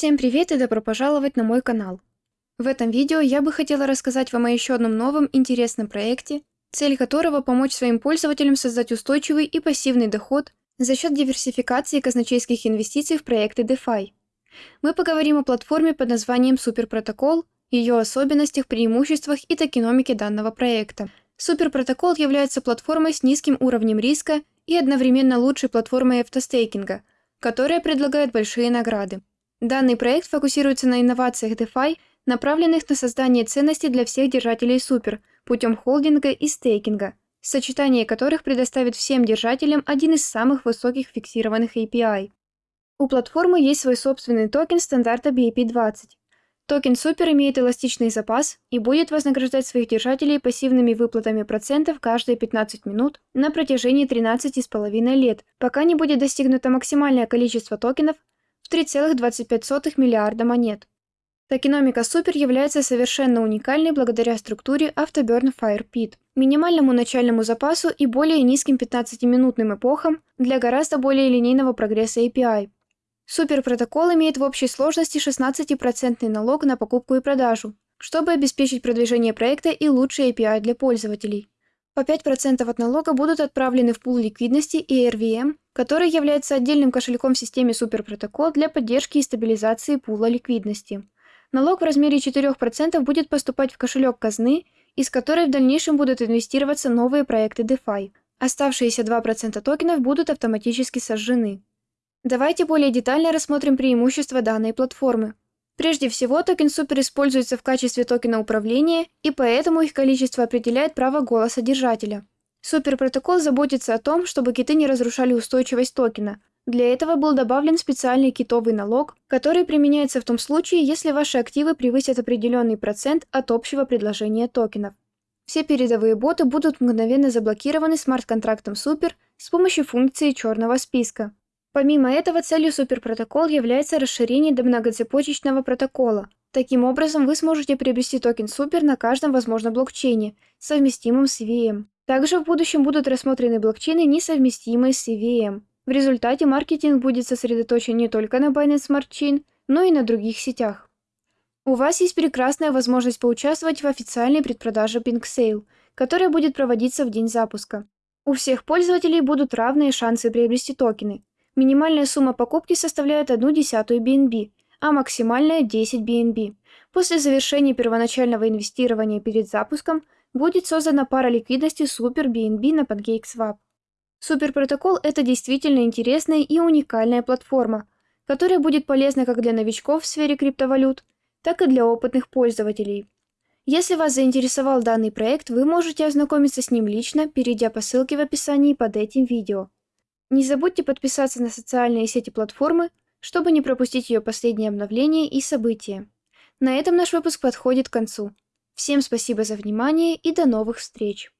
Всем привет и добро пожаловать на мой канал. В этом видео я бы хотела рассказать вам о еще одном новом интересном проекте, цель которого помочь своим пользователям создать устойчивый и пассивный доход за счет диверсификации казначейских инвестиций в проекты DeFi. Мы поговорим о платформе под названием Суперпротокол, ее особенностях, преимуществах и токеномике данного проекта. Суперпротокол является платформой с низким уровнем риска и одновременно лучшей платформой автостейкинга, которая предлагает большие награды. Данный проект фокусируется на инновациях DeFi, направленных на создание ценностей для всех держателей супер путем холдинга и стейкинга, сочетание которых предоставит всем держателям один из самых высоких фиксированных APY. У платформы есть свой собственный токен стандарта BEP20. Токен Супер имеет эластичный запас и будет вознаграждать своих держателей пассивными выплатами процентов каждые 15 минут на протяжении 13,5 лет, пока не будет достигнуто максимальное количество токенов, 3,25 миллиарда монет. Токеномика Супер является совершенно уникальной благодаря структуре Afterburn Fire Pit, минимальному начальному запасу и более низким 15-минутным эпохам для гораздо более линейного прогресса API. Суперпротокол имеет в общей сложности 16% налог на покупку и продажу, чтобы обеспечить продвижение проекта и лучший API для пользователей. По 5% от налога будут отправлены в пул ликвидности и RVM, который является отдельным кошельком в системе Суперпротокол для поддержки и стабилизации пула ликвидности. Налог в размере 4% будет поступать в кошелек казны, из которой в дальнейшем будут инвестироваться новые проекты DeFi. Оставшиеся 2% токенов будут автоматически сожжены. Давайте более детально рассмотрим преимущества данной платформы. Прежде всего, токен Супер используется в качестве токена управления, и поэтому их количество определяет право голоса держателя. Суперпротокол заботится о том, чтобы киты не разрушали устойчивость токена. Для этого был добавлен специальный китовый налог, который применяется в том случае, если ваши активы превысят определенный процент от общего предложения токенов. Все передовые боты будут мгновенно заблокированы смарт-контрактом Супер с помощью функции черного списка. Помимо этого, целью суперпротокол является расширение до многоцепочечного протокола. Таким образом, вы сможете приобрести токен Супер на каждом возможном блокчейне, совместимом с EVM. Также в будущем будут рассмотрены блокчейны, несовместимые с EVM. В результате маркетинг будет сосредоточен не только на Binance Smart Chain, но и на других сетях. У вас есть прекрасная возможность поучаствовать в официальной предпродаже Pink Sale, которая будет проводиться в день запуска. У всех пользователей будут равные шансы приобрести токены, Минимальная сумма покупки составляет 1 десятую BNB, а максимальная 10 BNB. После завершения первоначального инвестирования перед запуском будет создана пара ликвидности Super BNB на PancakeSwap. Суперпротокол – это действительно интересная и уникальная платформа, которая будет полезна как для новичков в сфере криптовалют, так и для опытных пользователей. Если вас заинтересовал данный проект, вы можете ознакомиться с ним лично, перейдя по ссылке в описании под этим видео. Не забудьте подписаться на социальные сети платформы, чтобы не пропустить ее последние обновления и события. На этом наш выпуск подходит к концу. Всем спасибо за внимание и до новых встреч!